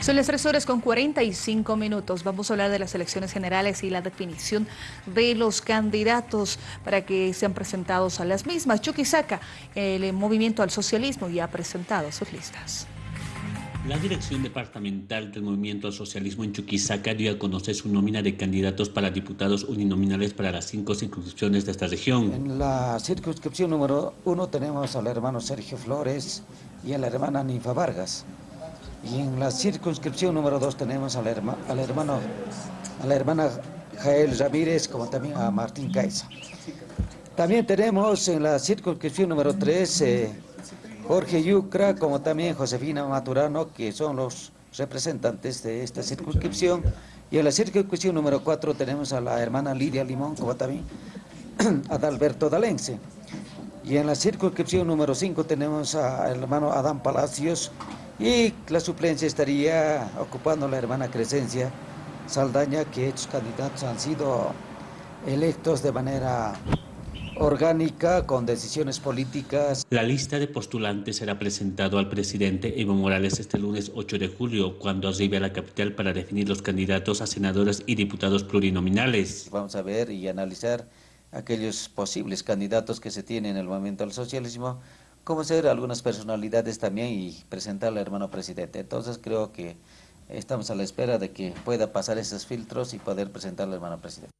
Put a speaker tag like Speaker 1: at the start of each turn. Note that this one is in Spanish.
Speaker 1: Son las 3 horas con 45 minutos. Vamos a hablar de las elecciones generales y la definición de los candidatos para que sean presentados a las mismas. Chuquisaca, el movimiento al socialismo, ya ha presentado sus listas.
Speaker 2: La Dirección Departamental del Movimiento al Socialismo en Chuquisaca dio a conocer su nómina de candidatos para diputados uninominales para las cinco circunscripciones de esta región.
Speaker 3: En la circunscripción número uno tenemos al hermano Sergio Flores y a la hermana Ninfa Vargas. Y en la circunscripción número dos tenemos al, al hermano, a la hermana Jael Ramírez, como también a Martín Caiza. También tenemos en la circunscripción número tres eh, Jorge Yucra, como también Josefina Maturano, que son los representantes de esta circunscripción. Y en la circunscripción número cuatro tenemos a la hermana Lidia Limón, como también a Adalberto Dalense. Y en la circunscripción número 5 tenemos al hermano Adán Palacios, y la suplencia estaría ocupando la hermana Crescencia Saldaña, que estos candidatos han sido electos de manera orgánica, con decisiones políticas.
Speaker 2: La lista de postulantes será presentado al presidente Evo Morales este lunes 8 de julio, cuando arribe a la capital para definir los candidatos a senadores y diputados plurinominales.
Speaker 3: Vamos a ver y analizar aquellos posibles candidatos que se tienen en el momento del socialismo como ser algunas personalidades también y presentar al hermano presidente. Entonces creo que estamos a la espera de que pueda pasar esos filtros y poder presentar al hermano presidente.